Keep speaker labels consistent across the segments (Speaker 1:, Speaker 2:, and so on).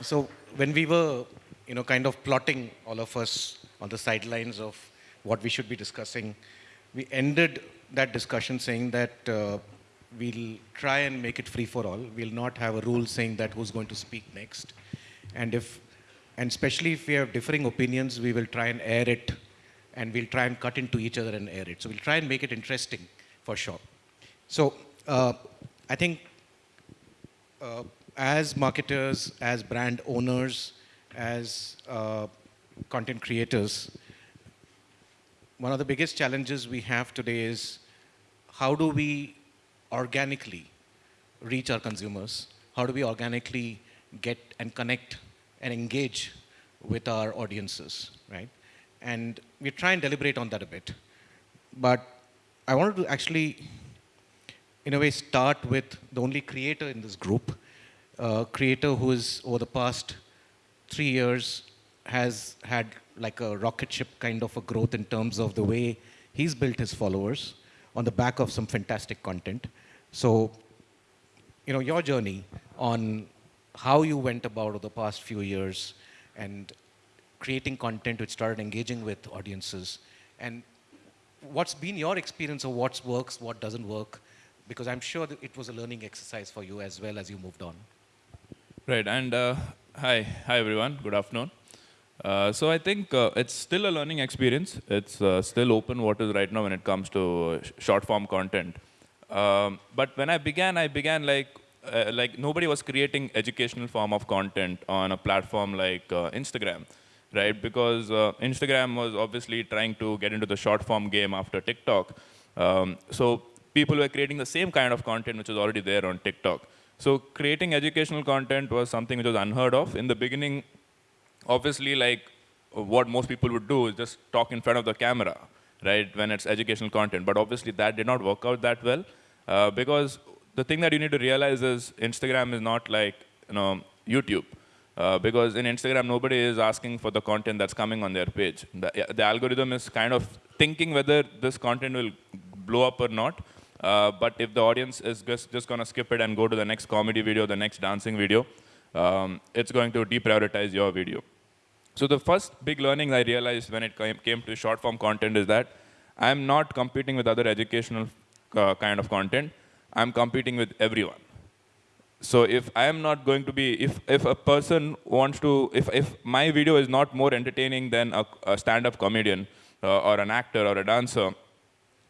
Speaker 1: So when we were, you know, kind of plotting all of us on the sidelines of what we should be discussing, we ended that discussion saying that uh, we'll try and make it free for all. We'll not have a rule saying that who's going to speak next. And if, and especially if we have differing opinions, we will try and air it and we'll try and cut into each other and air it. So we'll try and make it interesting for sure. So uh, I think uh, as marketers, as brand owners, as uh, content creators, one of the biggest challenges we have today is how do we organically reach our consumers? How do we organically get and connect and engage with our audiences, right? And we try and deliberate on that a bit. But I wanted to actually, in a way, start with the only creator in this group, a creator who is over the past three years has had like a rocket ship kind of a growth in terms of the way he's built his followers on the back of some fantastic content. So, you know, your journey on how you went about over the past few years and creating content which started engaging with audiences and what's been your experience of what works, what doesn't work, because I'm sure it was a learning exercise for you as well as you moved on.
Speaker 2: Right, and uh, hi, hi everyone, good afternoon. Uh, so I think uh, it's still a learning experience. It's uh, still open waters right now when it comes to short form content. Um, but when I began, I began like, uh, like nobody was creating educational form of content on a platform like uh, Instagram, right? Because Instagram was obviously trying to get into the short form game after TikTok. Um, so people were creating the same kind of content which was already there on TikTok. So creating educational content was something which was unheard of. In the beginning, obviously, like what most people would do is just talk in front of the camera, right, when it's educational content. But obviously, that did not work out that well uh, because the thing that you need to realize is Instagram is not like you know YouTube. Uh, because in Instagram, nobody is asking for the content that's coming on their page. The, the algorithm is kind of thinking whether this content will blow up or not. Uh, but if the audience is just, just going to skip it and go to the next comedy video, the next dancing video, um, it's going to deprioritize your video. So the first big learning I realized when it came to short form content is that I'm not competing with other educational uh, kind of content. I'm competing with everyone. So if I am not going to be, if, if a person wants to, if, if my video is not more entertaining than a, a stand-up comedian uh, or an actor or a dancer,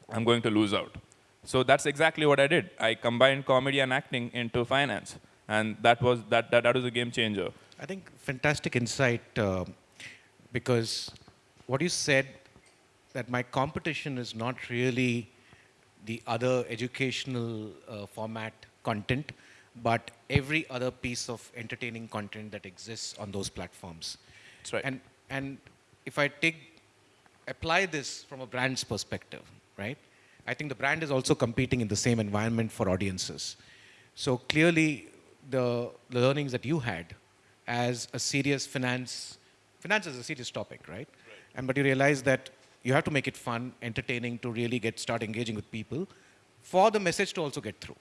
Speaker 2: I'm going to lose out. So that's exactly what I did. I combined comedy and acting into finance. And that was, that, that, that was a game changer.
Speaker 1: I think fantastic insight uh, because what you said that my competition is not really the other educational uh, format content, but every other piece of entertaining content that exists on those platforms.
Speaker 2: That's right.
Speaker 1: And, and if I take, apply this from a brand's perspective, right? I think the brand is also competing in the same environment for audiences. So clearly, the, the learnings that you had as a serious finance, finance is a serious topic, right? right? And but you realize that you have to make it fun, entertaining to really get start engaging with people for the message to also get through.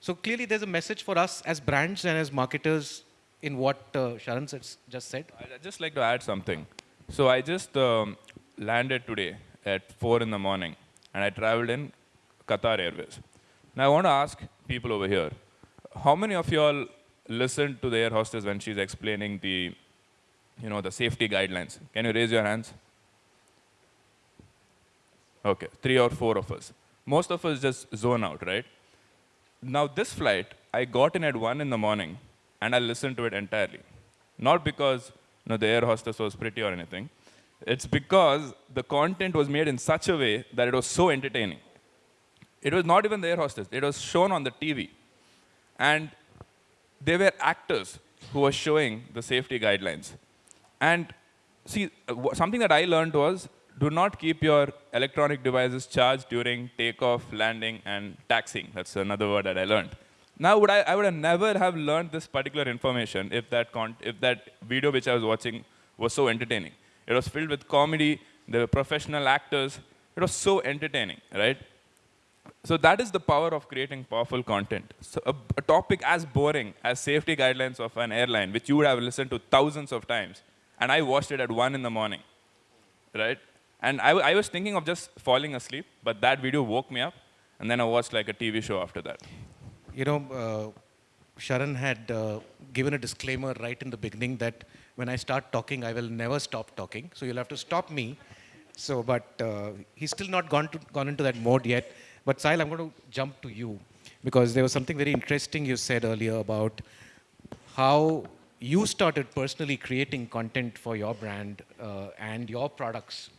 Speaker 1: So clearly there's a message for us as brands and as marketers in what uh, Sharan just said.
Speaker 2: I'd just like to add something. So I just um, landed today at 4 in the morning and I traveled in Qatar Airways. Now I want to ask people over here, how many of y'all listened to the air hostess when she's explaining the, you know, the safety guidelines? Can you raise your hands? Okay, three or four of us. Most of us just zone out, right? Now this flight, I got in at one in the morning and I listened to it entirely. Not because you know, the air hostess was pretty or anything. It's because the content was made in such a way that it was so entertaining. It was not even the air hostess. It was shown on the TV. And there were actors who were showing the safety guidelines. And see, uh, something that I learned was do not keep your electronic devices charged during takeoff, landing, and taxiing. That's another word that I learned. Now, would I, I would have never have learned this particular information if that, if that video which I was watching was so entertaining. It was filled with comedy. There were professional actors. It was so entertaining, right? So that is the power of creating powerful content. So a, a topic as boring as safety guidelines of an airline, which you would have listened to thousands of times, and I watched it at one in the morning, right? And I, I was thinking of just falling asleep, but that video woke me up, and then I watched like a TV show after that.
Speaker 1: You know, uh, Sharan had uh, given a disclaimer right in the beginning that when I start talking, I will never stop talking. So you'll have to stop me. So, but uh, he's still not gone, to, gone into that mode yet. But Sahil, I'm going to jump to you because there was something very interesting you said earlier about how you started personally creating content for your brand uh, and your products,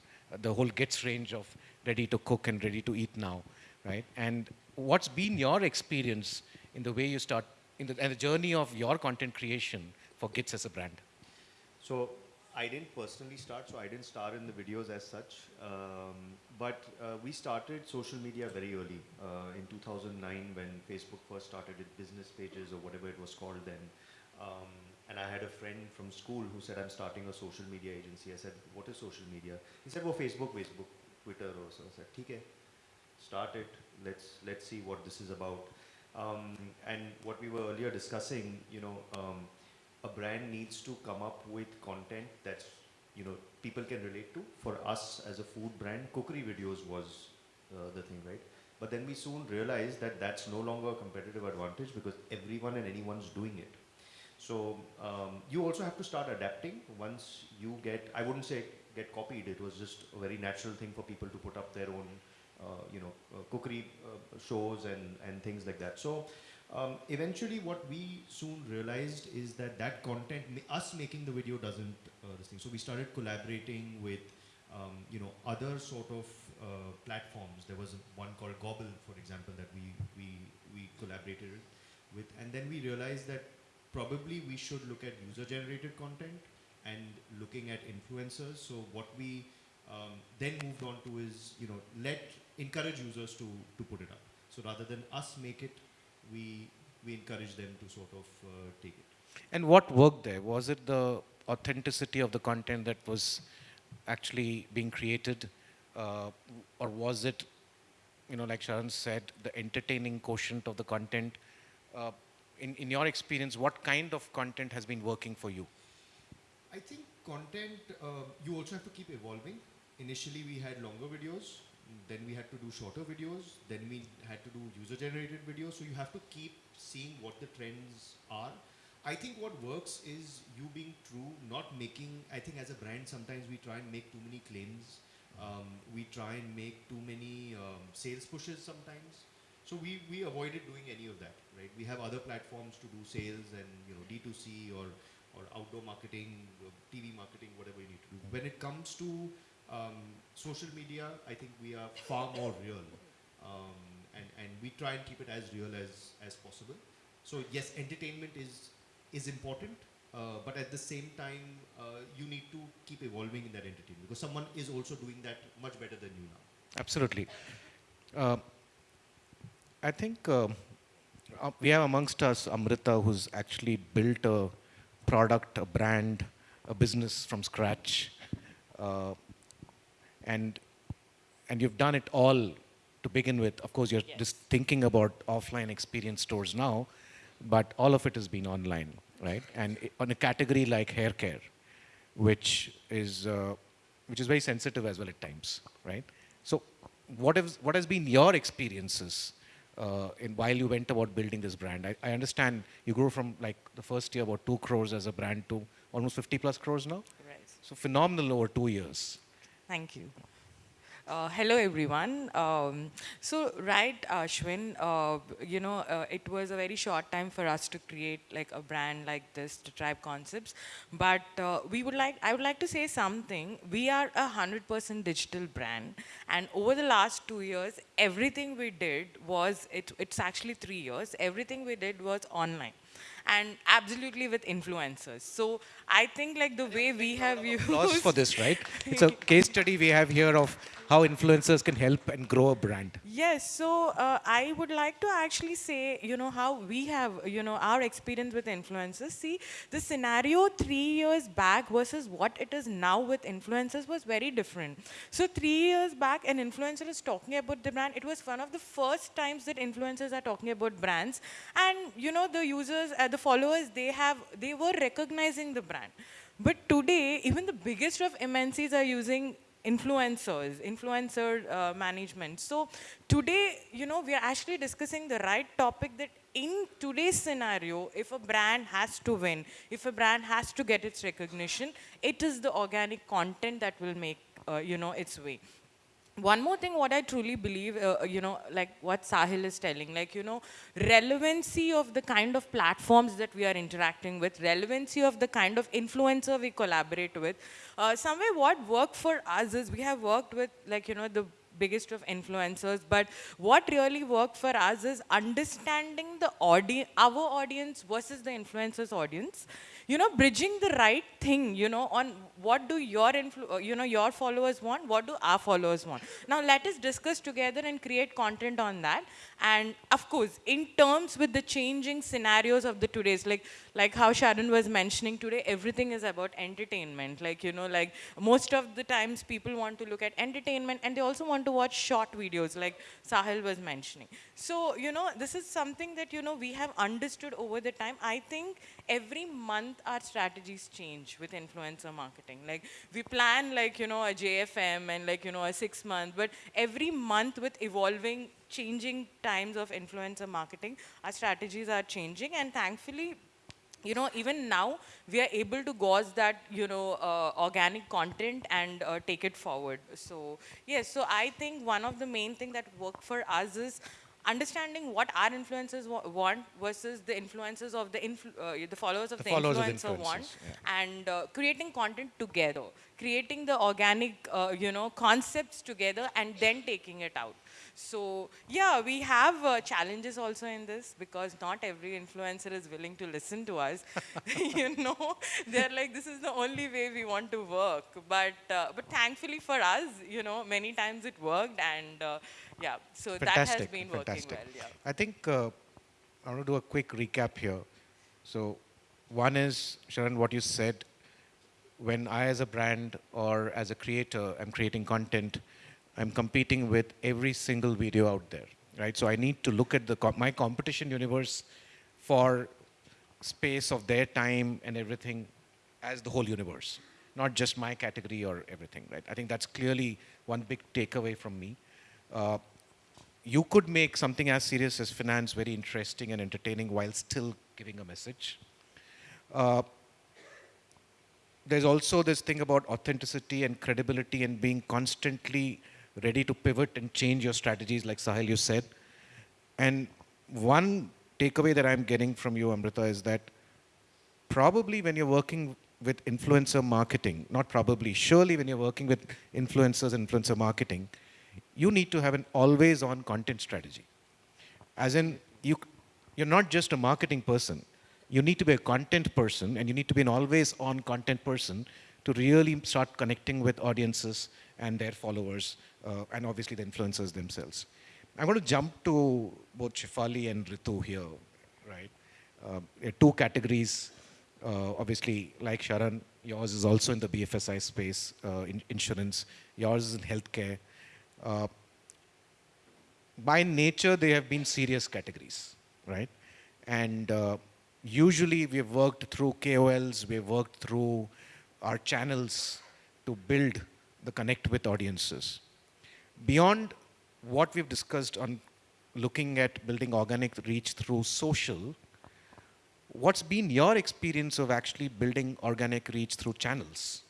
Speaker 1: the whole Gits range of ready to cook and ready to eat now, right? And what's been your experience in the way you start, in the, and the journey of your content creation for Gits as a brand?
Speaker 3: So I didn't personally start, so I didn't star in the videos as such. Um, but uh, we started social media very early uh, in 2009 when Facebook first started its business pages or whatever it was called then. Um, and I had a friend from school who said, I'm starting a social media agency. I said, what is social media? He said, well, Facebook, Facebook, Twitter. Or so I said, okay, start it. Let's, let's see what this is about. Um, and what we were earlier discussing, you know, um, a brand needs to come up with content that's you know people can relate to. For us as a food brand, cookery videos was uh, the thing, right? But then we soon realized that that's no longer a competitive advantage because everyone and anyone's doing it. So um, you also have to start adapting once you get, I wouldn't say get copied, it was just a very natural thing for people to put up their own, uh, you know, uh, cookery uh, shows and, and things like that. So um, eventually what we soon realized is that that content, us making the video doesn't uh, this thing. So we started collaborating with, um, you know, other sort of uh, platforms. There was one called Gobble, for example, that we, we, we collaborated with. And then we realized that probably we should look at user-generated content and looking at influencers. So what we um, then moved on to is, you know, let, encourage users to, to put it up. So rather than us make it, we, we encourage them to sort of uh, take it.
Speaker 1: And what worked there? Was it the authenticity of the content that was actually being created? Uh, or was it, you know, like Sharan said, the entertaining quotient of the content? Uh, in, in your experience, what kind of content has been working for you?
Speaker 3: I think content, uh, you also have to keep evolving. Initially, we had longer videos then we had to do shorter videos, then we had to do user-generated videos. So you have to keep seeing what the trends are. I think what works is you being true, not making, I think as a brand, sometimes we try and make too many claims. Um, we try and make too many um, sales pushes sometimes. So we, we avoided doing any of that, right? We have other platforms to do sales and, you know, D2C or, or outdoor marketing, TV marketing, whatever you need to do. When it comes to um, social media, I think we are far more real. Um, and, and we try and keep it as real as, as possible. So yes, entertainment is, is important, uh, but at the same time, uh, you need to keep evolving in that entertainment because someone is also doing that much better than you now.
Speaker 1: Absolutely. Uh, I think uh, uh, we have amongst us Amrita, who's actually built a product, a brand, a business from scratch. And and you've done it all to begin with. Of course, you're yes. just thinking about offline experience stores now, but all of it has been online, right? And on a category like hair care, which is uh, which is very sensitive as well at times, right? So, what has what has been your experiences uh, in while you went about building this brand? I, I understand you grew from like the first year about two crores as a brand to almost 50 plus crores now.
Speaker 4: Right.
Speaker 1: So phenomenal over two years.
Speaker 4: Thank you. Uh, hello, everyone. Um, so, right, Ashwin, uh, you know, uh, it was a very short time for us to create like a brand like this, to Tribe Concepts. But uh, we would like, I would like to say something. We are a 100% digital brand. And over the last two years, everything we did was, it, it's actually three years, everything we did was online. And absolutely with influencers. So I think like the way we have used
Speaker 1: Applause for this, right? It's a case study we have here of how influencers can help and grow a brand.
Speaker 4: Yes, so uh, I would like to actually say, you know, how we have, you know, our experience with influencers. See, the scenario three years back versus what it is now with influencers was very different. So three years back, an influencer is talking about the brand. It was one of the first times that influencers are talking about brands. And, you know, the users, uh, the followers, they have, they were recognizing the brand. But today, even the biggest of MNCs are using influencers, influencer uh, management. So today, you know, we are actually discussing the right topic that in today's scenario, if a brand has to win, if a brand has to get its recognition, it is the organic content that will make, uh, you know, its way one more thing what i truly believe uh, you know like what sahil is telling like you know relevancy of the kind of platforms that we are interacting with relevancy of the kind of influencer we collaborate with uh, somewhere what worked for us is we have worked with like you know the biggest of influencers but what really worked for us is understanding the audience our audience versus the influencers audience you know, bridging the right thing, you know, on what do your, uh, you know, your followers want, what do our followers want. Now, let us discuss together and create content on that. And of course, in terms with the changing scenarios of the today's, like, like how Sharan was mentioning today, everything is about entertainment. Like, you know, like most of the times people want to look at entertainment and they also want to watch short videos like Sahil was mentioning. So, you know, this is something that, you know, we have understood over the time. I think every month our strategies change with influencer marketing. Like we plan like, you know, a JFM and like, you know, a six month, but every month with evolving, changing times of influencer marketing, our strategies are changing and thankfully you know, even now we are able to gauze that, you know, uh, organic content and uh, take it forward. So yes, so I think one of the main thing that work for us is understanding what our influencers wa want versus the influences of the influ uh, the followers of the,
Speaker 1: The followers of
Speaker 4: influencer want,
Speaker 1: yeah.
Speaker 4: and uh, creating content together, creating the organic, uh, you know, concepts together, and then taking it out. So yeah, we have uh, challenges also in this because not every influencer is willing to listen to us. you know, they're like, this is the only way we want to work. But uh, but thankfully for us, you know, many times it worked, and uh, yeah, so that has been working
Speaker 1: fantastic.
Speaker 4: well. Yeah.
Speaker 1: I think uh, I want to do a quick recap here. So, one is Sharan, what you said. When I, as a brand or as a creator, am creating content, I'm competing with every single video out there, right? So I need to look at the co- my competition universe for space of their time and everything as the whole universe, not just my category or everything, right? I think that's clearly one big takeaway from me. Uh, you could make something as serious as finance very interesting and entertaining while still giving a message. Uh, there's also this thing about authenticity and credibility and being constantly ready to pivot and change your strategies, like Sahil, you said. And one takeaway that I'm getting from you, Amrita, is that probably when you're working with influencer marketing, not probably, surely when you're working with influencers influencer marketing, you need to have an always on content strategy. As in, you, you're not just a marketing person. You need to be a content person and you need to be an always on content person to really start connecting with audiences and their followers uh, and obviously the influencers themselves. I'm going to jump to both Shefali and Ritu here, right? Uh, two categories. Uh, obviously, like Sharan, yours is also in the BFSI space, uh, in insurance. Yours is in healthcare. Uh, by nature, they have been serious categories, right? And uh, usually we have worked through KOLs, we have worked through our channels to build the connect with audiences. Beyond what we've discussed on looking at building organic reach through social, what's been your experience of actually building organic reach through channels?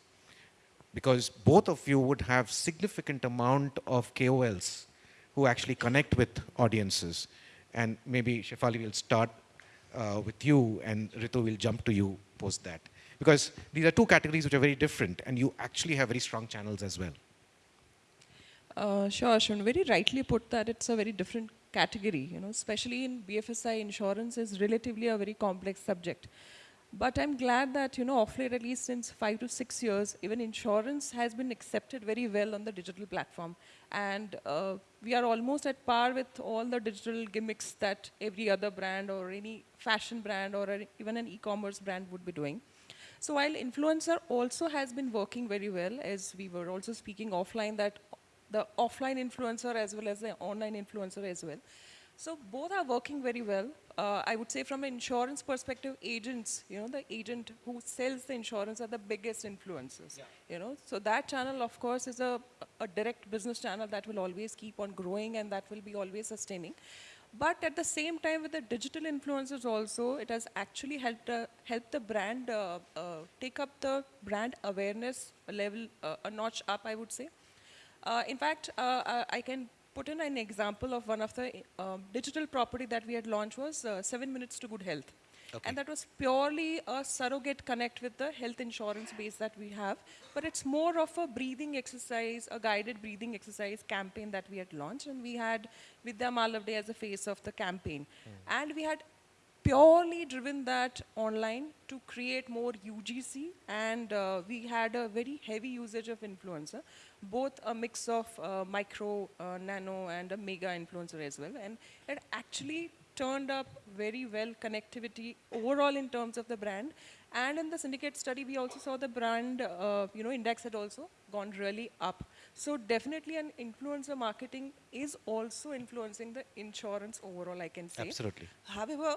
Speaker 1: Because both of you would have significant amount of KOLs who actually connect with audiences. And maybe Shefali will start uh, with you and Ritu will jump to you post that. Because these are two categories which are very different and you actually have very strong channels as well.
Speaker 5: Uh, sure, Ashwin. Very rightly put that it's a very different category, you know, especially in BFSI insurance is relatively a very complex subject. But I'm glad that, you know, off late, at least since five to six years, even insurance has been accepted very well on the digital platform. And uh, we are almost at par with all the digital gimmicks that every other brand or any fashion brand or even an e-commerce brand would be doing. So while influencer also has been working very well, as we were also speaking offline, that the offline influencer as well as the online influencer as well. So both are working very well. Uh, I would say from an insurance perspective, agents, you know, the agent who sells the insurance are the biggest influencers. You know, so that channel, of course, is a, a direct business channel that will always keep on growing and that will be always sustaining. But at the same time, with the digital influencers also, it has actually helped uh, helped the brand uh, uh, take up the brand awareness level uh, a notch up. I would say. Uh, in fact, uh, I can put in an example of one of the um, digital property that we had launched was uh, Seven Minutes to Good Health. And that was purely a surrogate connect with the health insurance base that we have. But it's more of a breathing exercise, a guided breathing exercise campaign that we had launched. And we had Vidya Malavde as the face of the campaign. And we had purely driven that online to create more UGC and uh, we had a very heavy usage of influencer, both a mix of uh, micro, uh, nano and a mega influencer as well. And it actually turned up very well connectivity overall in terms of the brand. And in the syndicate study, we also saw the brand, uh, you know, index had also gone really up. So definitely an influencer marketing is also influencing the insurance overall, I can say.
Speaker 1: Absolutely.
Speaker 5: However,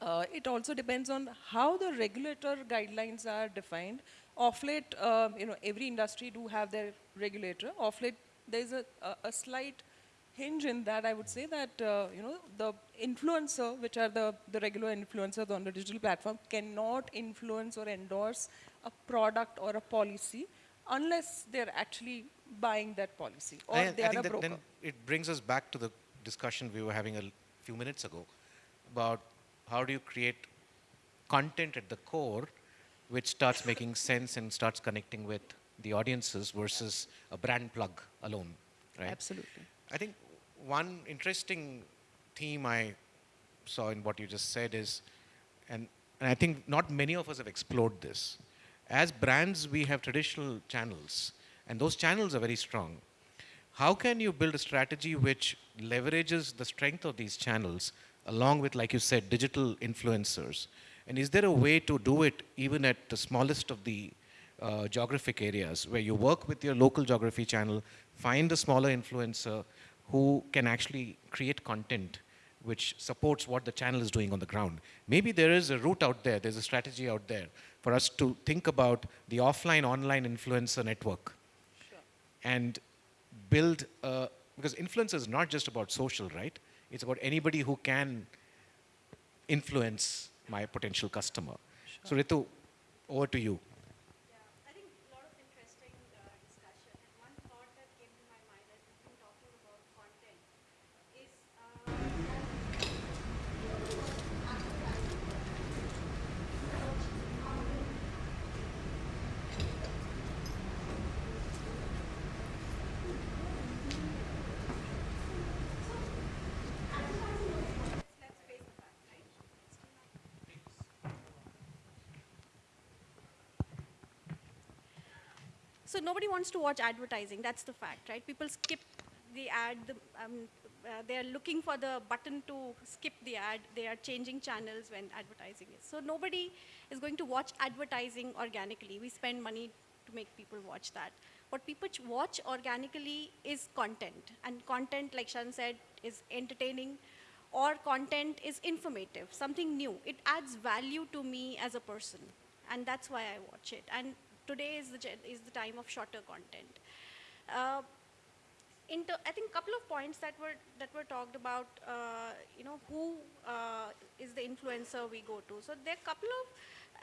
Speaker 5: uh, it also depends on how the regulator guidelines are defined. Off late, uh, you know, every industry do have their regulator. Off late, there is a, a, a slight hinge in that. I would say that uh, you know the influencer, which are the the regular influencers on the digital platform, cannot influence or endorse a product or a policy unless they're actually buying that policy or
Speaker 1: I,
Speaker 5: they
Speaker 1: I
Speaker 5: are a broker.
Speaker 1: then it brings us back to the discussion we were having a few minutes ago about how do you create content at the core which starts making sense and starts connecting with the audiences versus a brand plug alone, right?
Speaker 5: Absolutely.
Speaker 1: I think one interesting theme I saw in what you just said is, and, and I think not many of us have explored this. As brands, we have traditional channels, and those channels are very strong. How can you build a strategy which leverages the strength of these channels along with, like you said, digital influencers? And is there a way to do it even at the smallest of the uh, geographic areas where you work with your local geography channel, find a smaller influencer who can actually create content which supports what the channel is doing on the ground. Maybe there is a route out there, there's a strategy out there for us to think about the offline online influencer network and build a, because influence is not just about social, right? It's about anybody who can influence my potential customer. So Ritu, over to you.
Speaker 6: Yeah, I think a lot of interesting uh, discussion. And one thought that came to my mind as we've been talking about content is uh, let's, let's face the fact, right? So nobody wants to watch advertising. That's the fact, right? People skip the ad. The, um, uh, they are looking for the button to skip the ad. They are changing channels when advertising is. So nobody is going to watch advertising organically. We spend money to make people watch that. What people ch- watch organically is content, and content, like Shan said, is entertaining, or content is informative, something new. It adds value to me as a person, and that's why I watch it. And today is the is the time of shorter content. Uh, I think a couple of points that were that were talked about. Uh, you know, who uh, is the influencer we go to? So there are a couple of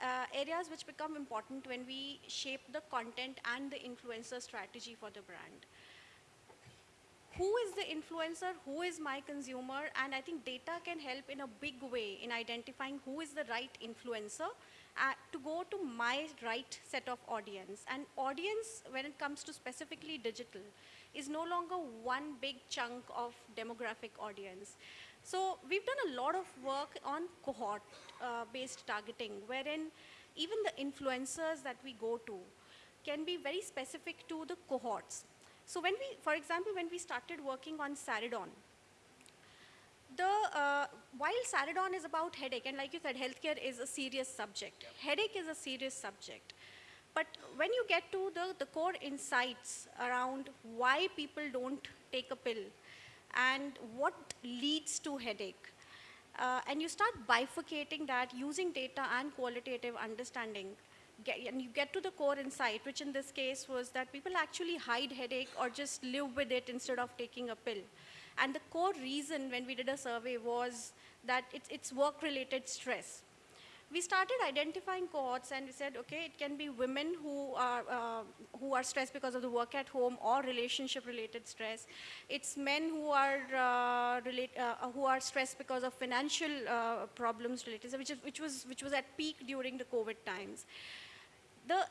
Speaker 6: uh, areas which become important when we shape the content and the influencer strategy for the brand who is the influencer, who is my consumer, and I think data can help in a big way in identifying who is the right influencer uh, to go to my right set of audience. And audience, when it comes to specifically digital, is no longer one big chunk of demographic audience. So we've done a lot of work on cohort-based targeting, wherein even the influencers that we go to can be very specific to the cohorts. So when we, for example, when we started working on Saridon, the, uh, while Saridon is about headache, and like you said, healthcare is a serious subject. Headache is a serious subject. But when you get to the, the core insights around why people don't take a pill and what leads to headache, uh, and you start bifurcating that using data and qualitative understanding, get, and you get to the core insight, which in this case was that people actually hide headache or just live with it instead of taking a pill. And the core reason when we did a survey was that it's, it's work-related stress. We started identifying cohorts and we said, okay, it can be women who are, uh, who are stressed because of the work at home or relationship-related stress. It's men who are, uh, relate, uh, who are stressed because of financial uh, problems related, which, is, which, was, which was at peak during the COVID times. The,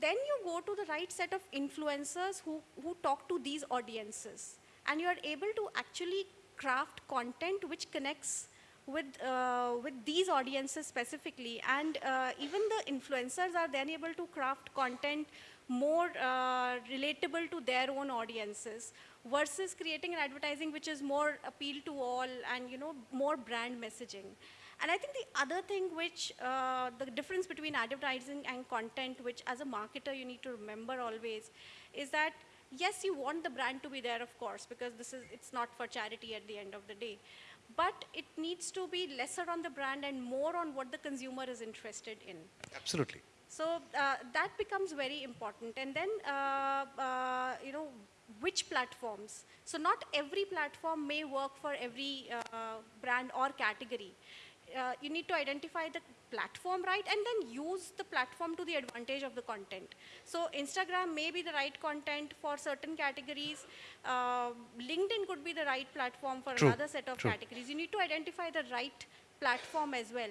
Speaker 6: then you go to the right set of influencers who, who talk to these audiences and you are able to actually craft content which connects with, uh, with these audiences specifically. And uh, even the influencers are then able to craft content more uh, relatable to their own audiences versus creating an advertising which is more appeal to all and you know more brand messaging. And I think the other thing which, uh, the difference between advertising and content, which as a marketer you need to remember always, is that yes, you want the brand to be there, of course, because this is, it's not for charity at the end of the day. But it needs to be lesser on the brand and more on what the consumer is interested in.
Speaker 1: Absolutely.
Speaker 6: So uh, that becomes very important. And then, uh, uh, you know, which platforms? So not every platform may work for every uh, brand or category. Uh, you need to identify the platform right and then use the platform to the advantage of the content. So Instagram may be the right content for certain categories. Uh, LinkedIn could be the right platform for
Speaker 1: True,
Speaker 6: another set of
Speaker 1: true.
Speaker 6: categories. You need to identify the right platform as well.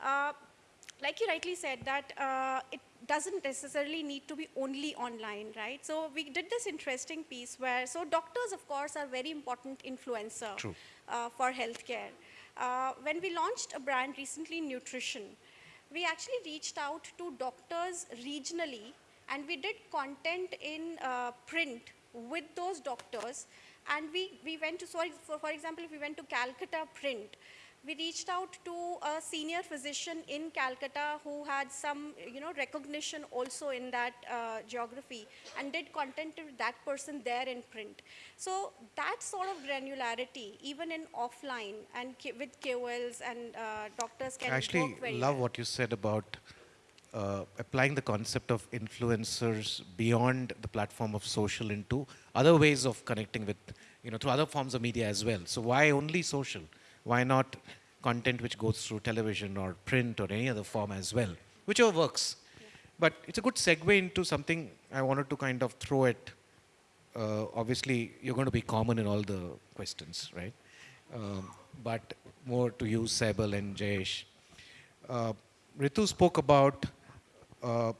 Speaker 6: Uh, like you rightly said that uh, it doesn't necessarily need to be only online, right? So we did this interesting piece where, so doctors of course are very important influencer uh, for healthcare. Uh, when we launched a brand recently, nutrition, we actually reached out to doctors regionally and we did content in uh, print with those doctors. And we, we went to, for, for example, if we went to Calcutta print, we reached out to a senior physician in Calcutta who had some, you know, recognition also in that uh, geography and did content to that person there in print. So that sort of granularity, even in offline and with KOLs and uh, doctors can
Speaker 1: I actually love
Speaker 6: well.
Speaker 1: what you said about uh, applying the concept of influencers beyond the platform of social into other ways of connecting with, you know, through other forms of media as well. So why only social? Why not content which goes through television or print or any other form as well? Whichever works. But it's a good segue into something I wanted to kind of throw at uh, obviously you're going to be common in all the questions, right? Um, but more to you, Saibal and Jayesh. Uh, Ritu spoke about uh,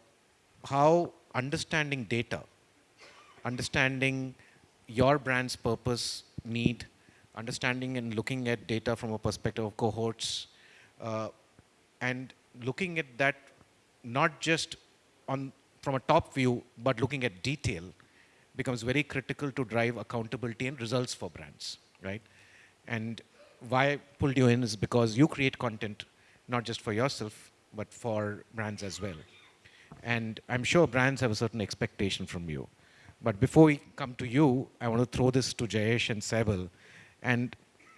Speaker 1: how understanding data, understanding your brand's purpose, need, understanding and looking at data from a perspective of cohorts, uh, and looking at that not just on from a top view, but looking at detail becomes very critical to drive accountability and results for brands, right? And why I pulled you in is because you create content not just for yourself, but for brands as well. And I'm sure brands have a certain expectation from you. But before we come to you, I want to throw this to Jayesh and Saibal. And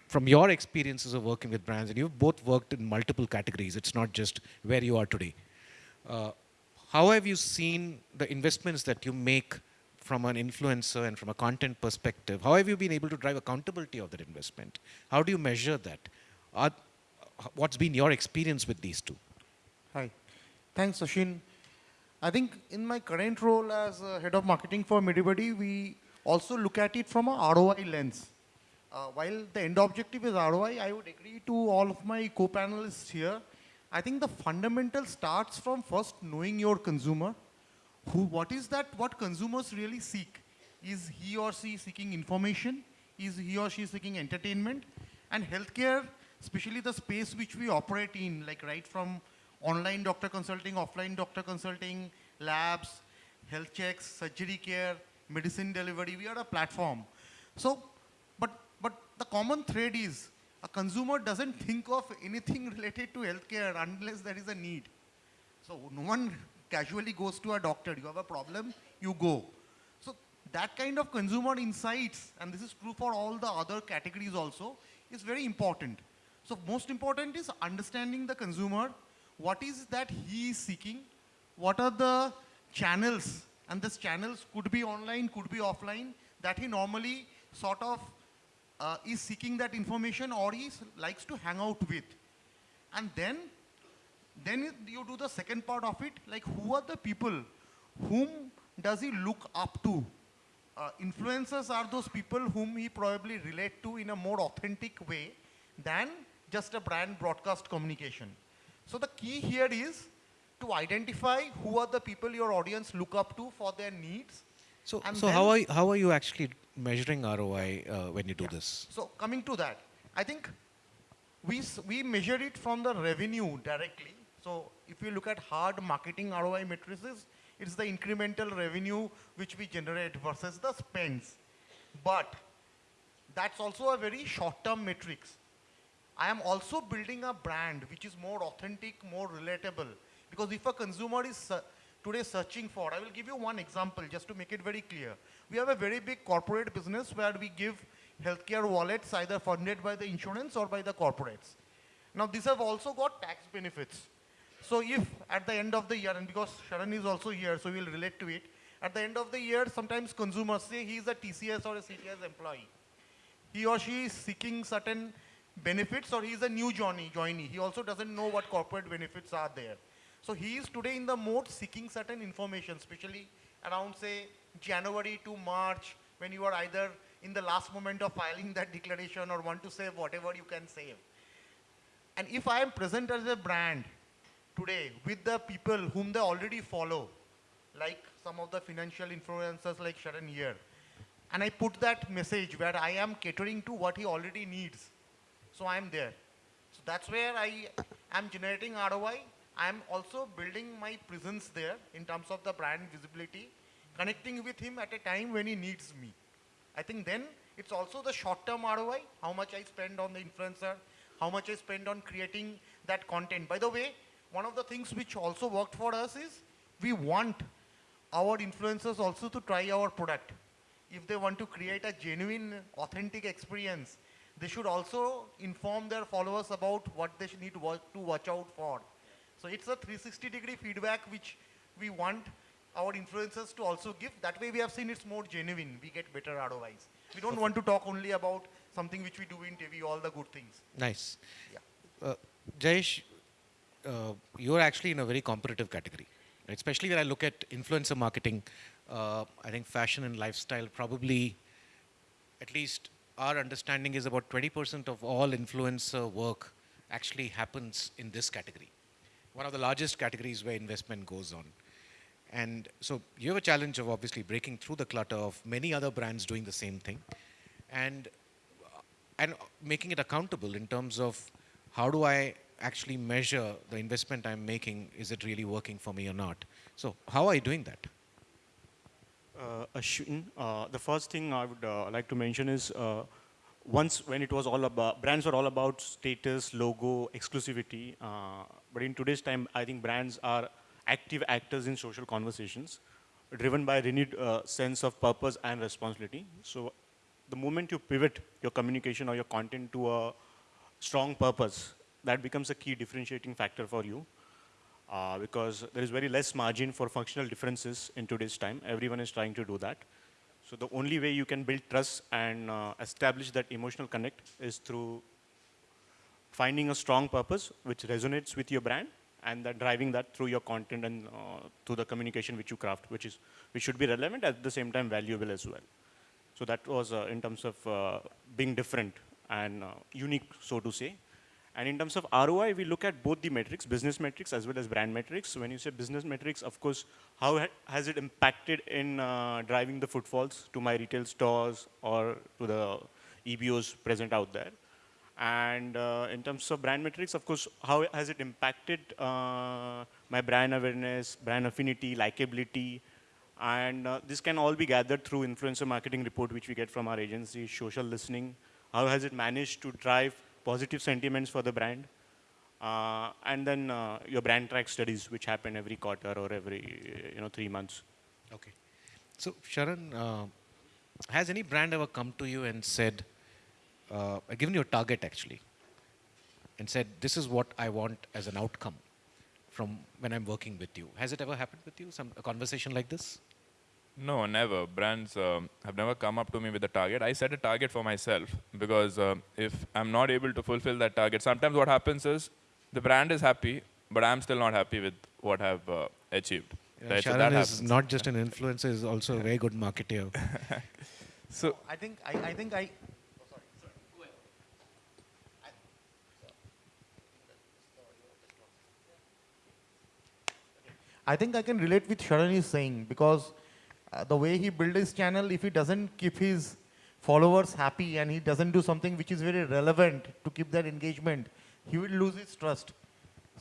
Speaker 1: from your experiences of working with brands, and you've both worked in multiple categories, it's not just where you are today. Uh, how have you seen the investments that you make from an influencer and from a content perspective? How have you been able to drive accountability of that investment? How do you measure that? Are, what's been your experience with these two?
Speaker 7: Hi. Thanks, Sachin. I think in my current role as head of marketing for Medibuddy, we also look at it from a ROI lens. Uh, while the end objective is ROI, I would agree to all of my co-panelists here. I think the fundamental starts from first knowing your consumer. Who, what is that, what consumers really seek? Is he or she seeking information? Is he or she seeking entertainment? And healthcare, especially the space which we operate in, like right from online doctor consulting, offline doctor consulting, labs, health checks, surgery care, medicine delivery, we are a platform. So, but, the common thread is a consumer doesn't think of anything related to healthcare unless there is a need. So no one casually goes to a doctor. You have a problem, you go. So that kind of consumer insights, and this is true for all the other categories also, is very important. So most important is understanding the consumer, what is that he is seeking, what are the channels, and these channels could be online, could be offline, that he normally sort of uh, is seeking that information or he likes to hang out with. And then then you do the second part of it, like who are the people whom does he look up to? Uh, influencers are those people whom he probably relate to in a more authentic way than just a brand broadcast communication. So the key here is to identify who are the people your audience look up to for their needs.
Speaker 1: So,
Speaker 7: And
Speaker 1: so how, are, you- how are you actually measuring ROI uh, when you do this?
Speaker 7: So coming to that, I think we, s- we measure it from the revenue directly. So if you look at hard marketing ROI matrices, it's the incremental revenue which we generate versus the spends. But that's also a very short-term matrix. I am also building a brand which is more authentic, more relatable. Because if a consumer is se- today searching for, I will give you one example just to make it very clear. We have a very big corporate business where we give healthcare wallets either funded by the insurance or by the corporates. Now these have also got tax benefits. So if at the end of the year, and because Sharan is also here, so we'll relate to it, at the end of the year, sometimes consumers say he is a TCS or a CTS employee he or she is seeking certain benefits or he is a new joinee he also doesn't know what corporate benefits are there so he is today in the mode seeking certain information especially around say january to march when you are either in the last moment of filing that declaration or want to save whatever you can save and if i am present as a brand today with the people whom they already follow like some of the financial influencers like sharan here and I put that message where I am catering to what he already needs. So I am there. So that's where I am generating ROI. I am also building my presence there in terms of the brand visibility, connecting with him at a time when he needs me. I think then it's also the short-term ROI, how much I spend on the influencer, how much I spend on creating that content. By the way, one of the things which also worked for us is we want our influencers also to try our product. If they want to create a genuine, authentic experience, they should also inform their followers about what they need to watch out for. So it's a 360 degree feedback which we want our influencers to also give. That way we have seen it's more genuine. We get better ROIs. We don't want to talk only about something which we do in TV, all the good things.
Speaker 1: Nice.
Speaker 7: Yeah.
Speaker 1: Uh, Jayesh, uh, you're actually in a very competitive category, especially when I look at influencer marketing. Uh, I think fashion and lifestyle probably, at least our understanding is about 20% of all influencer work actually happens in this category. One of the largest categories where investment goes on. And so you have a challenge of obviously breaking through the clutter of many other brands doing the same thing. And and making it accountable in terms of how do I actually measure the investment I'm making? Is it really working for me or not? So how are you doing that?
Speaker 8: Uh, Ashwin, uh, the first thing I would uh, like to mention is uh, once when it was all about, brands were all about status, logo, exclusivity. Uh, but in today's time, I think brands are active actors in social conversations, driven by a renewed uh, sense of purpose and responsibility. So the moment you pivot your communication or your content to a strong purpose, that becomes a key differentiating factor for you uh, because there is very less margin for functional differences in today's time. Everyone is trying to do that. So the only way you can build trust and uh, establish that emotional connect is through finding a strong purpose which resonates with your brand and then driving that through your content and uh, through the communication which you craft, which is which should be relevant at the same time valuable as well. So that was uh, in terms of uh, being different and uh, unique, so to say. And in terms of ROI, we look at both the metrics, business metrics as well as brand metrics. So when you say business metrics, of course, how ha has it impacted in uh, driving the footfalls to my retail stores or to the EBOs present out there? And uh, in terms of brand metrics, of course, how has it impacted uh, my brand awareness, brand affinity, likability, and uh, this can all be gathered through influencer marketing report, which we get from our agency, social listening. How has it managed to drive positive sentiments for the brand? Uh, and then uh, your brand track studies, which happen every quarter or every, you know, three months.
Speaker 1: Okay. So, Sharan, uh, has any brand ever come to you and said, uh, given you a target actually, and said, this is what I want as an outcome from when I'm working with you? Has it ever happened with you, some a conversation like this?
Speaker 2: No, never. Brands um, have never come up to me with a target. I set a target for myself because um, if I'm not able to fulfill that target, sometimes what happens is the brand is happy, but I'm still not happy with what I've uh, achieved.
Speaker 1: Yeah,
Speaker 2: right? So
Speaker 1: Sharan
Speaker 2: that
Speaker 1: is
Speaker 2: happens.
Speaker 1: not just an influencer, is also a very good marketer.
Speaker 2: So
Speaker 7: I think I, I think I. I think I can relate with Sharan is saying because uh, the way he built his channel, if he doesn't keep his followers happy and he doesn't do something which is very relevant to keep that engagement, he will lose his trust.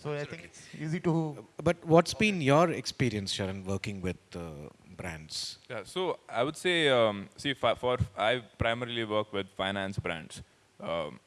Speaker 7: So I think it's easy to.
Speaker 1: But what's been your experience, Sharan, working with uh, brands?
Speaker 2: Yeah, so I would say, um, see, for, for I primarily work with finance brands, um,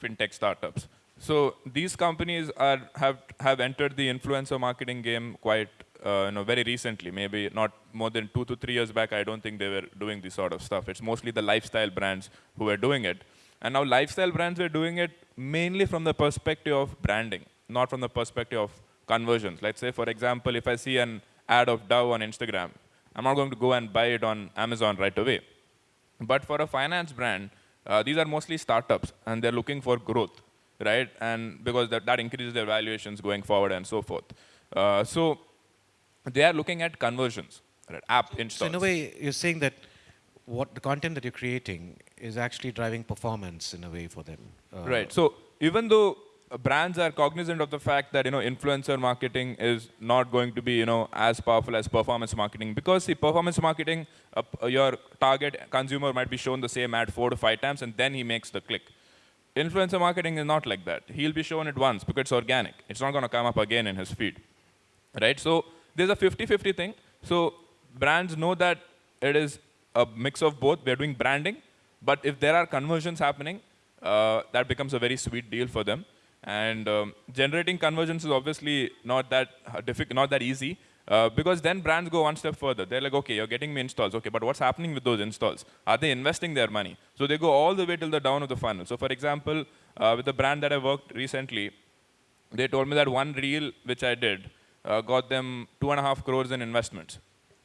Speaker 2: fintech startups. So these companies are have have entered the influencer marketing game quite, uh, you know, very recently. Maybe not more than two to three years back. I don't think they were doing this sort of stuff. It's mostly the lifestyle brands who were doing it, and now lifestyle brands are doing it mainly from the perspective of branding, not from the perspective of conversions. Let's say, for example, if I see an ad of Dove on Instagram, I'm not going to go and buy it on Amazon right away. But for a finance brand, uh, these are mostly startups, and they're looking for growth, right? And because that, that increases their valuations going forward and so forth. Uh, so they are looking at conversions, right? App
Speaker 1: So
Speaker 2: installs.
Speaker 1: in a way, you're saying that what the content that you're creating is actually driving performance in a way for them. Uh,
Speaker 2: Right. So even though uh, brands are cognizant of the fact that you know influencer marketing is not going to be you know as powerful as performance marketing because see performance marketing uh, your target consumer might be shown the same ad four to five times and then he makes the click. Influencer marketing is not like that. He'll be shown it once because it's organic. It's not going to come up again in his feed right? So there's a 50-50 thing. So brands know that it is a mix of both. We're doing branding, but if there are conversions happening, uh, that becomes a very sweet deal for them. And um, generating conversions is obviously not that difficult, not that easy, uh, because then brands go one step further. They're like, okay, you're getting me installs, okay, but what's happening with those installs? Are they investing their money? So they go all the way till the down of the funnel. So for example, uh, with the brand that I worked recently, they told me that one reel which I did uh, got them two and a half crores in investments.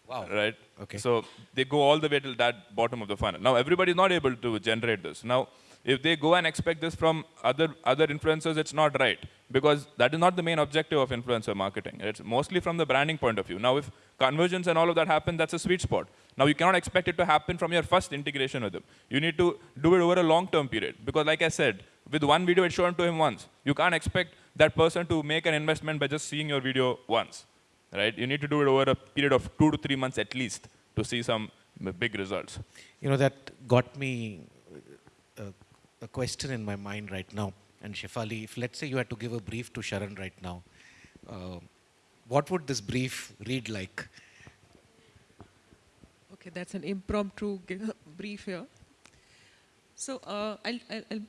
Speaker 1: Wow.
Speaker 2: Right?
Speaker 1: Okay.
Speaker 2: So they go all the way till that bottom of the funnel. Now everybody is not able to generate this. Now, if they go and expect this from other other influencers, it's not right because that is not the main objective of influencer marketing. It's mostly from the branding point of view. Now, if conversions and all of that happen, that's a sweet spot. Now, you cannot expect it to happen from your first integration with them. You need to do it over a long-term period because, like I said, with one video it's shown to him once. You can't expect that person to make an investment by just seeing your video once, right? You need to do it over a period of two to three months at least to see some big results.
Speaker 1: You know, that got me uh, a question in my mind right now. And Shefali, if let's say you had to give a brief to Sharan right now, uh, what would this brief read like?
Speaker 5: Okay, that's an impromptu brief here. So, uh, I'll, I'll, I'll,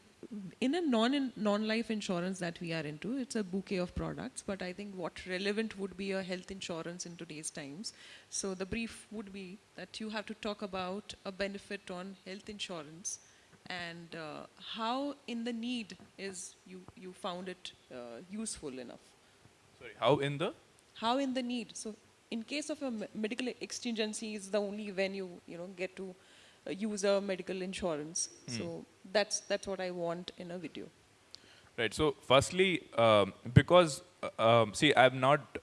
Speaker 5: in a non non-life insurance that we are into, it's a bouquet of products. But I think what relevant would be a health insurance in today's times. So the brief would be that you have to talk about a benefit on health insurance and uh, how in the need is you you found it uh, useful enough
Speaker 2: Sorry, how in the?
Speaker 5: how in the need so in case of a medical exigency is the only when you you know get to uh, use a medical insurance so that's that's what i want in a video
Speaker 2: Right. So, firstly, um, because uh, um, see, I've not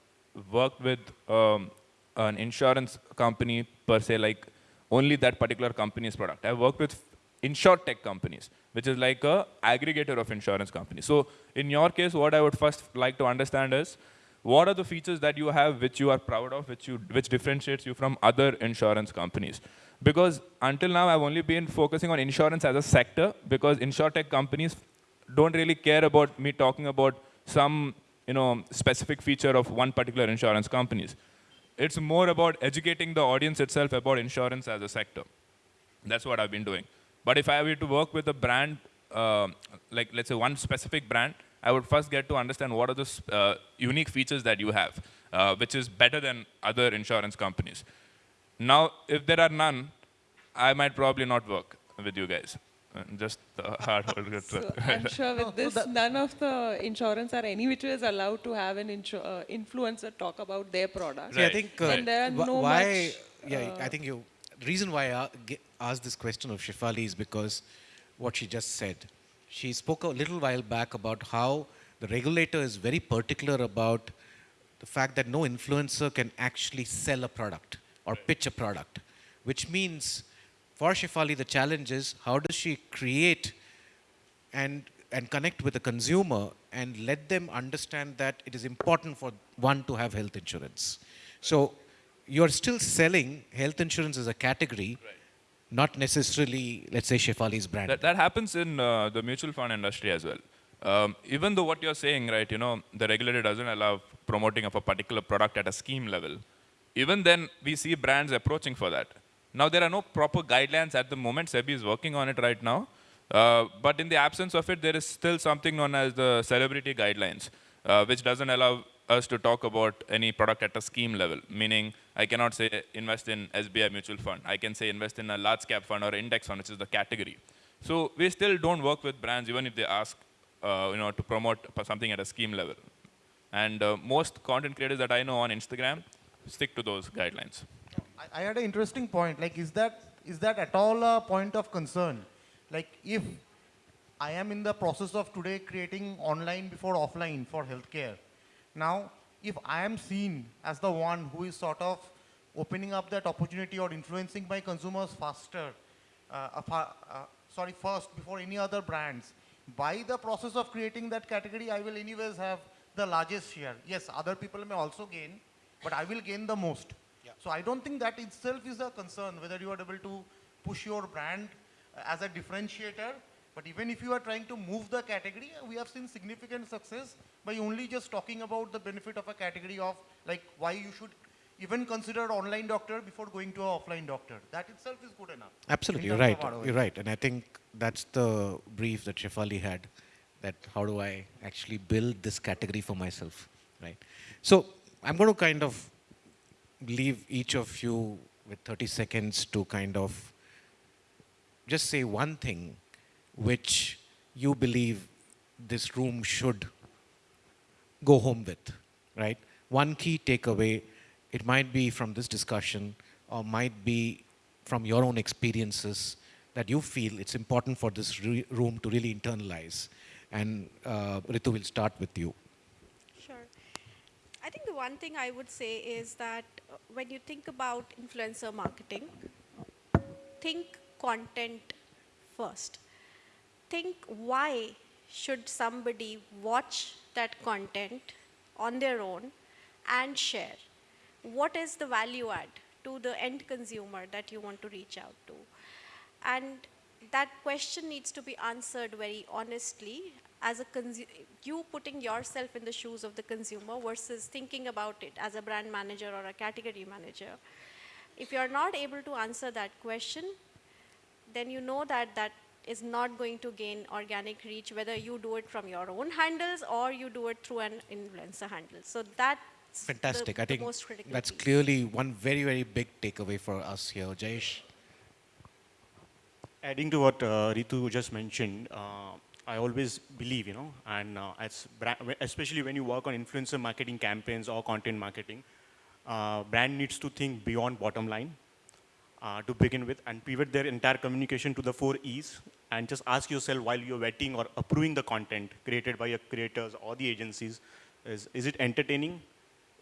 Speaker 2: worked with um, an insurance company per se, like only that particular company's product. I've worked with insurtech companies, which is like a aggregator of insurance companies. So in your case, what I would first like to understand is, what are the features that you have which you are proud of, which, you, which differentiates you from other insurance companies? Because until now, I've only been focusing on insurance as a sector because insurtech companies don't really care about me talking about some you know, specific feature of one particular insurance companies. It's more about educating the audience itself about insurance as a sector. That's what I've been doing. But if I were to work with a brand, uh, like let's say one specific brand, I would first get to understand what are the uh, unique features that you have, uh, which is better than other insurance companies. Now, if there are none, I might probably not work with you guys. Uh, Just the hard hold.
Speaker 5: So I'm sure with this, none of the insurance are any which way is allowed to have an insur- uh, influencer talk about their product.
Speaker 1: See, I think uh,
Speaker 5: And there are no
Speaker 1: why,
Speaker 5: much,
Speaker 1: yeah,
Speaker 5: uh,
Speaker 1: I think you, the reason why I ge- asked this question of Shefali is because what she just said. She spoke a little while back about how the regulator is very particular about the fact that no influencer can actually sell a product or pitch a product, which means for Shefali, the challenge is how does she create and and connect with the consumer and let them understand that it is important for one to have health insurance. So you're still selling health insurance as a category, not necessarily, let's say, Shefali's brand.
Speaker 2: That, that happens in uh, the mutual fund industry as well. Um, even though what you're saying, right, you know, the regulator doesn't allow promoting of a particular product at a scheme level, even then we see brands approaching for that. Now there are no proper guidelines at the moment. SEBI is working on it right now. Uh, but in the absence of it, there is still something known as the celebrity guidelines, uh, which doesn't allow us to talk about any product at a scheme level. Meaning, I cannot say invest in SBI mutual fund. I can say invest in a large cap fund or index fund, which is the category. So we still don't work with brands, even if they ask, uh, you know, to promote something at a scheme level. And uh, most content creators that I know on Instagram stick to those guidelines.
Speaker 7: I, I had an interesting point. Like, is that is that at all a point of concern? Like, if I am in the process of today creating online before offline for healthcare, now if I am seen as the one who is sort of opening up that opportunity or influencing my consumers faster, uh, uh, uh, sorry, first before any other brands, by the process of creating that category, I will anyways have the largest share. Yes, other people may also gain, but I will gain the most. So I don't think that itself is a concern whether you are able to push your brand uh, as a differentiator. But even if you are trying to move the category, we have seen significant success by only just talking about the benefit of a category of like why you should even consider online doctor before going to an offline doctor. That itself is good enough.
Speaker 1: Absolutely, you're right. You're right. And I think that's the brief that Shefali had, that how do I actually build this category for myself, right? So I'm going to kind of leave each of you with 30 seconds to kind of just say one thing which you believe this room should go home with, right? One key takeaway, it might be from this discussion or might be from your own experiences that you feel it's important for this room to really internalize. And uh, Ritu will start with you.
Speaker 6: Sure. I think the one thing I would say is that uh, when you think about influencer marketing, think content first. Think why should somebody watch that content on their own and share? What is the value add to the end consumer that you want to reach out to? And that question needs to be answered very honestly as a you putting yourself in the shoes of the consumer versus thinking about it as a brand manager or a category manager. If you're not able to answer that question, then you know that that is not going to gain organic reach, whether you do it from your own handles or you do it through an influencer handle. So that's
Speaker 1: Fantastic.
Speaker 6: the,
Speaker 1: I think
Speaker 6: most critical
Speaker 1: that's
Speaker 6: piece.
Speaker 1: clearly one very, very big takeaway for us here. Jayesh?
Speaker 8: Adding to what uh, Ritu just mentioned, uh, I always believe, you know, and uh, as especially when you work on influencer marketing campaigns or content marketing, uh, brand needs to think beyond bottom line uh, to begin with and pivot their entire communication to the four E's and just ask yourself while you're vetting or approving the content created by your creators or the agencies, is, is it entertaining?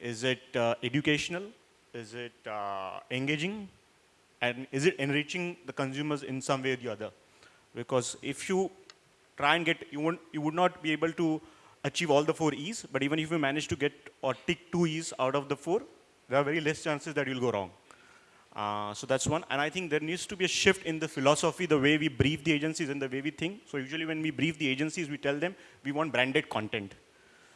Speaker 8: Is it uh, educational? Is it uh, engaging? and is it enriching the consumers in some way or the other? Because if you try and get, you, won't, you would not be able to achieve all the four E's, but even if you manage to get or tick two E's out of the four, there are very less chances that you'll go wrong. Uh, so that's one. And I think there needs to be a shift in the philosophy, the way we brief the agencies and the way we think. So usually when we brief the agencies, we tell them we want branded content.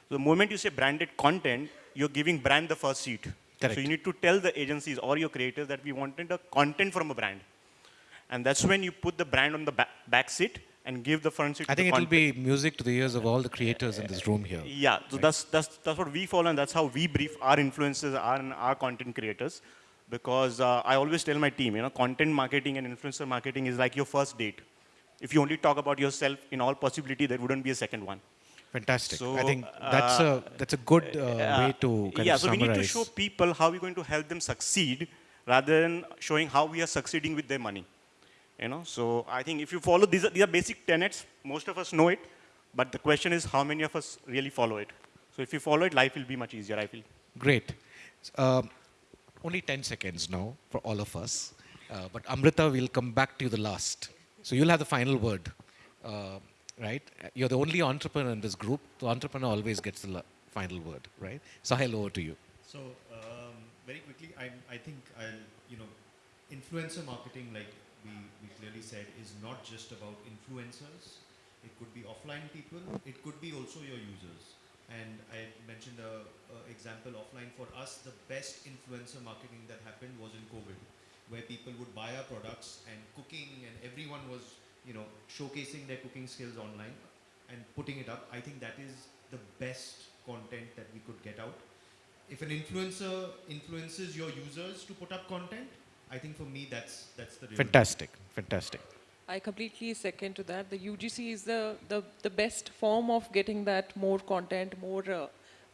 Speaker 8: So the moment you say branded content, you're giving brand the first seat.
Speaker 1: Correct.
Speaker 8: So you need to tell the agencies or your creators that we wanted a content from a brand. And that's when you put the brand on the back, back seat and give the front seat
Speaker 1: I think it will be music to the ears of all the creators in this room here.
Speaker 8: Yeah, so that's, that's, that's what we follow and that's how we brief our influencers our, and our content creators. Because uh, I always tell my team, you know, content marketing and influencer marketing is like your first date. If you only talk about yourself, in all possibility, there wouldn't be a second one.
Speaker 1: Fantastic. I think that's a that's a good uh, way to kind
Speaker 8: yeah, so we need to show people how we're going to help them succeed rather than showing how we are succeeding with their money. You know, so I think if you follow these are, these are basic tenets. Most of us know it, but the question is how many of us really follow it. So if you follow it, life will be much easier. I feel.
Speaker 1: Great. Um, only 10 seconds now for all of us. Uh, but Amrita, we'll come back to you the last. So you'll have the final word, uh, right? You're the only entrepreneur in this group. The entrepreneur always gets the final word, right? Sahil, over to you.
Speaker 3: So um, very quickly, I, I think I'll, you know, influencer marketing, like we, we clearly said, is not just about influencers. It could be offline people. It could be also your users. And I mentioned a, a example offline for us. The best influencer marketing that happened was in COVID, where people would buy our products and cooking, and everyone was, you know, showcasing their cooking skills online and putting it up. I think that is the best content that we could get out if an influencer influences your users to put up content, I think for me that's that's the
Speaker 1: Fantastic. Fantastic.
Speaker 5: I completely second to that. The UGC is the, the, the best form of getting that more content, more uh,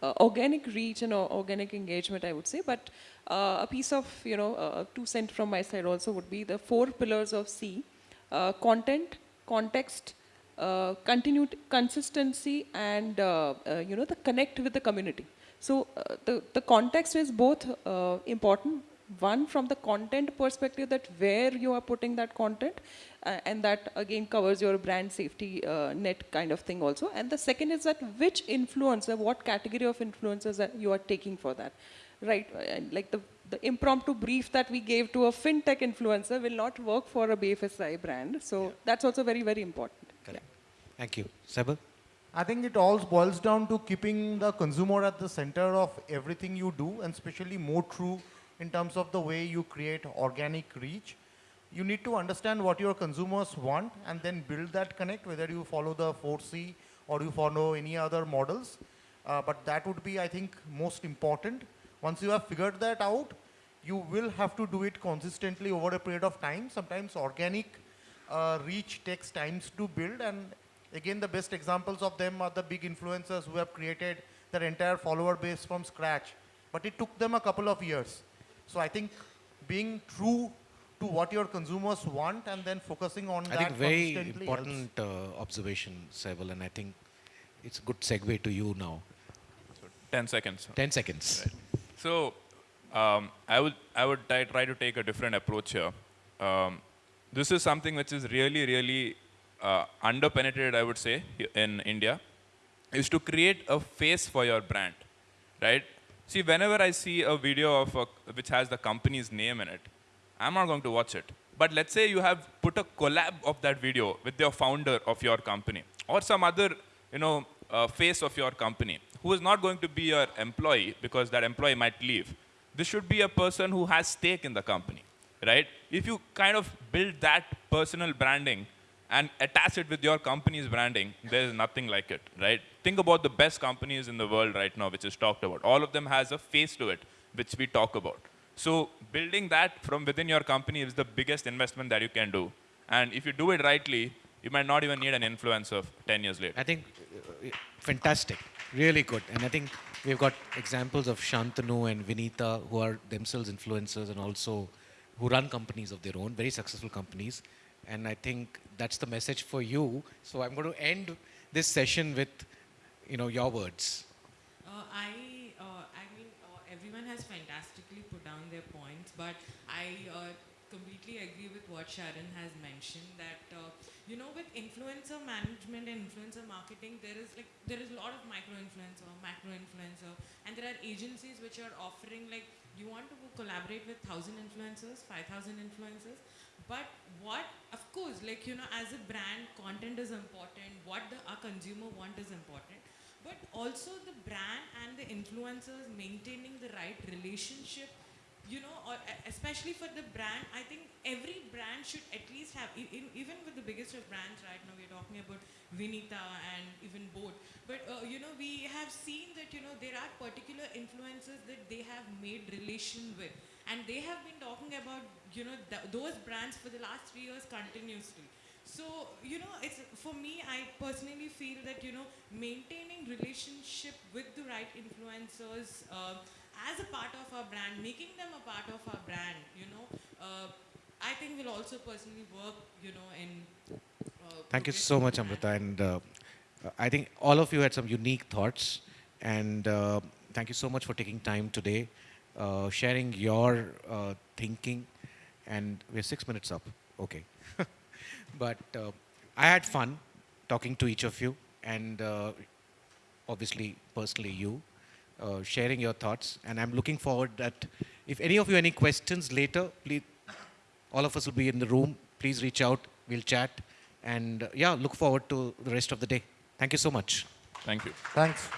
Speaker 5: uh, organic reach and o- organic engagement, I would say. But uh, a piece of, you know, uh, two cent from my side also would be the four pillars of C. Uh, content, context, uh, continued consistency and, uh, uh, you know, the connect with the community. So uh, the, the context is both uh, important. One from the content perspective that where you are putting that content uh, and that again covers your brand safety uh, net kind of thing also. And the second is that which influencer, what category of influencers that you are taking for that. Right, uh, and like the, the impromptu brief that we gave to a fintech influencer will not work for a BFSI brand. So that's also very, very important.
Speaker 1: Correct. Thank you. Sabal?
Speaker 7: I think it all boils down to keeping the consumer at the center of everything you do, and especially more true in terms of the way you create organic reach. You need to understand what your consumers want and then build that connect, whether you follow the 4C or you follow any other models. Uh, but that would be, I think, most important. Once you have figured that out, you will have to do it consistently over a period of time. Sometimes organic uh, reach takes times to build and again the best examples of them are the big influencers who have created their entire follower base from scratch but it took them a couple of years so i think being true to what your consumers want and then focusing on
Speaker 1: I
Speaker 7: that
Speaker 1: think very important uh, observation, Sabal, and I think it's a good segue to you now.
Speaker 2: 10 seconds.
Speaker 1: 10 seconds.
Speaker 2: So um, I would I would try, try to take a different approach here. Um, this is something which is really really uh, underpenetrated, I would say, in India, is to create a face for your brand, right? See, whenever I see a video of a, which has the company's name in it, I'm not going to watch it. But let's say you have put a collab of that video with your founder of your company or some other, you know, uh, face of your company who is not going to be your employee because that employee might leave. This should be a person who has stake in the company, right? If you kind of build that personal branding and attach it with your company's branding, there is nothing like it, right? Think about the best companies in the world right now, which is talked about. All of them has a face to it, which we talk about. So building that from within your company is the biggest investment that you can do. And if you do it rightly, you might not even need an influencer 10 years later.
Speaker 1: I think uh, fantastic, really good. And I think we've got examples of Shantanu and Vinita who are themselves influencers and also who run companies of their own, very successful companies. And I think that's the message for you. So I'm going to end this session with, you know, your words.
Speaker 4: Uh, I, uh, I mean, uh, everyone has fantastically put down their points, but I completely agree with what Sharan has mentioned that uh, you know with influencer management and influencer marketing there is like there is a lot of micro influencer, macro influencer, and there are agencies which are offering like you want to collaborate with thousand influencers, five thousand influencers, but what of course like you know as a brand content is important, what the our consumer want is important but also the brand and the influencers maintaining the right relationship you know or especially for the brand i think every brand should at least have in, even with the biggest of brands right now we're talking about vinita and even boat. But uh, you know we have seen that you know there are particular influencers that they have made relation with. And they have been talking about you know th- those brands for the last three years continuously. So, you know, it's for me, I personally feel that, you know, maintaining relationship with the right influencers uh, as a part of our brand, making them a part of our brand, you know, uh, I think we'll also personally work, you know, in. Uh,
Speaker 1: Thank you so much, Amrita. And uh, uh, I think all of you had some unique thoughts. And uh, thank you so much for taking time today, uh, sharing your uh, thinking. And we're six minutes up. Okay. but uh, I had fun talking to each of you. And uh, obviously, personally, you. Uh, sharing your thoughts, and I'm looking forward that if any of you any questions later, please all of us will be in the room. Please reach out. We'll chat. And uh, yeah, look forward to the rest of the day. Thank you so much.
Speaker 2: Thank you.
Speaker 7: Thanks.